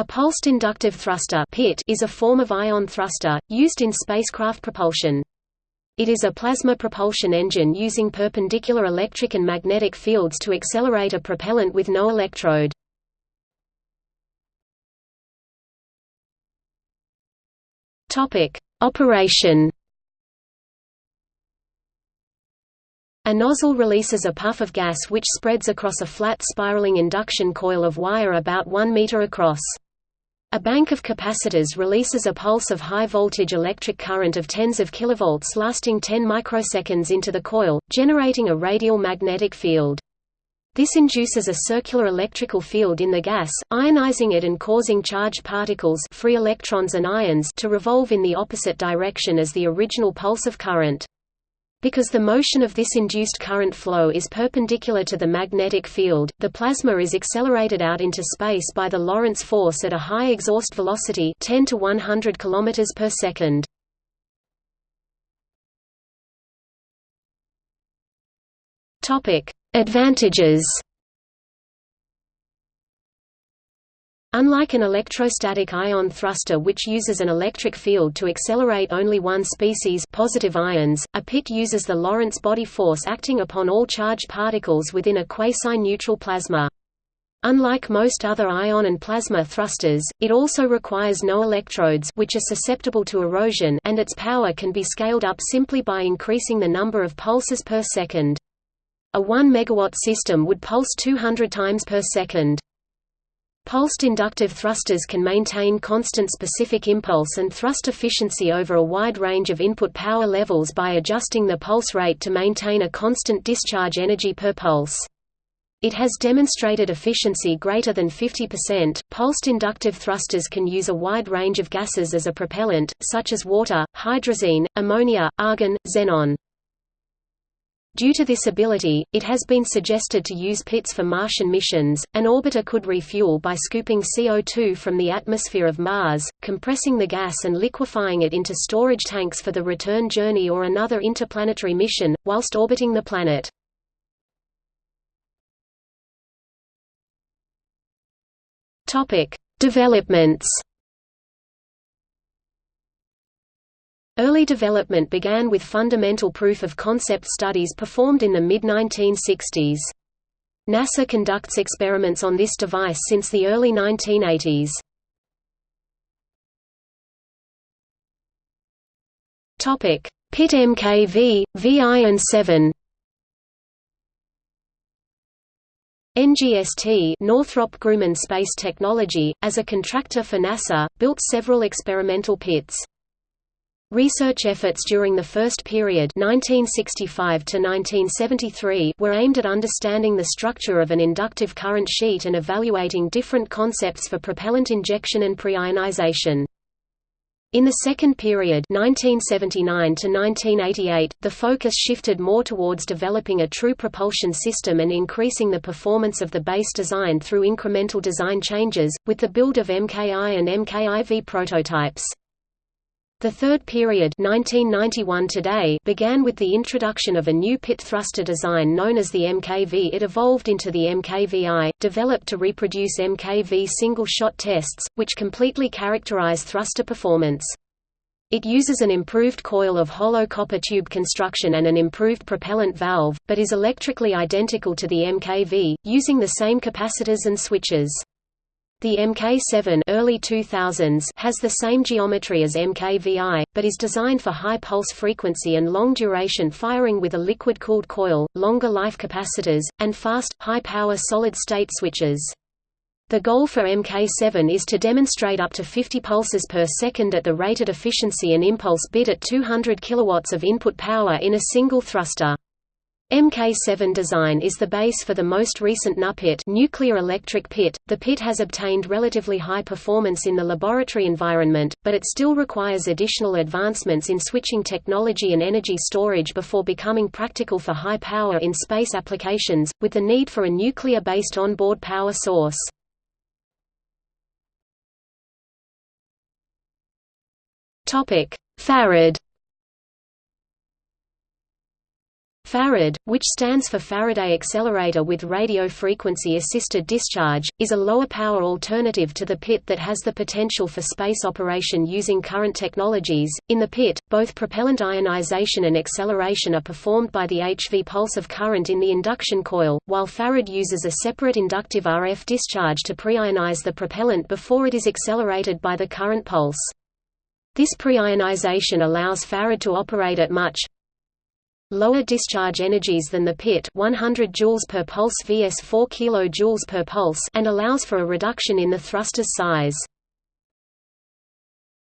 A pulsed inductive thruster PIT is a form of ion thruster, used in spacecraft propulsion. It is a plasma propulsion engine using perpendicular electric and magnetic fields to accelerate a propellant with no electrode. Operation A nozzle releases a puff of gas which spreads across a flat spiraling induction coil of wire about 1 meter across. A bank of capacitors releases a pulse of high-voltage electric current of tens of kilovolts lasting 10 microseconds into the coil, generating a radial magnetic field. This induces a circular electrical field in the gas, ionizing it and causing charged particles free electrons and ions to revolve in the opposite direction as the original pulse of current. Because the motion of this induced current flow is perpendicular to the magnetic field, the plasma is accelerated out into space by the Lorentz force at a high exhaust velocity 10 to 100 km per second. Advantages Unlike an electrostatic ion thruster which uses an electric field to accelerate only one species positive ions, a PIT uses the Lorentz body force acting upon all charged particles within a quasi-neutral plasma. Unlike most other ion and plasma thrusters, it also requires no electrodes which are susceptible to erosion and its power can be scaled up simply by increasing the number of pulses per second. A 1 megawatt system would pulse 200 times per second. Pulsed inductive thrusters can maintain constant specific impulse and thrust efficiency over a wide range of input power levels by adjusting the pulse rate to maintain a constant discharge energy per pulse. It has demonstrated efficiency greater than 50%. Pulsed inductive thrusters can use a wide range of gases as a propellant, such as water, hydrazine, ammonia, argon, xenon. Due to this ability, it has been suggested to use pits for Martian missions. An orbiter could refuel by scooping CO2 from the atmosphere of Mars, compressing the gas and liquefying it into storage tanks for the return journey or another interplanetary mission, whilst orbiting the planet. Topic: Developments. Early development began with fundamental proof-of-concept studies performed in the mid-1960s. NASA conducts experiments on this device since the early 1980s. PIT MKV, VI and 7 NGST Northrop Grumman Space Technology, as a contractor for NASA, built several experimental pits. Research efforts during the first period 1965 to 1973 were aimed at understanding the structure of an inductive current sheet and evaluating different concepts for propellant injection and preionization. In the second period 1979 to 1988, the focus shifted more towards developing a true propulsion system and increasing the performance of the base design through incremental design changes, with the build of MKI and MKIV prototypes. The third period 1991 today began with the introduction of a new pit thruster design known as the MKV. It evolved into the MKVI, developed to reproduce MKV single-shot tests, which completely characterize thruster performance. It uses an improved coil of hollow copper tube construction and an improved propellant valve, but is electrically identical to the MKV, using the same capacitors and switches. The MK7 early 2000s has the same geometry as MKVI, but is designed for high pulse frequency and long duration firing with a liquid-cooled coil, longer life capacitors, and fast, high-power solid-state switches. The goal for MK7 is to demonstrate up to 50 pulses per second at the rated efficiency and impulse bit at 200 kW of input power in a single thruster. MK7 design is the base for the most recent NuPit nuclear electric pit. The pit has obtained relatively high performance in the laboratory environment, but it still requires additional advancements in switching technology and energy storage before becoming practical for high power in space applications, with the need for a nuclear-based onboard power source. Topic: Farad Farad, which stands for Faraday accelerator with radio frequency assisted discharge, is a lower power alternative to the PIT that has the potential for space operation using current technologies. In the PIT, both propellant ionization and acceleration are performed by the HV pulse of current in the induction coil, while Farad uses a separate inductive RF discharge to preionize the propellant before it is accelerated by the current pulse. This preionization allows Farad to operate at much lower discharge energies than the pit 100 joules per pulse vs 4 kJ per pulse and allows for a reduction in the thruster's size.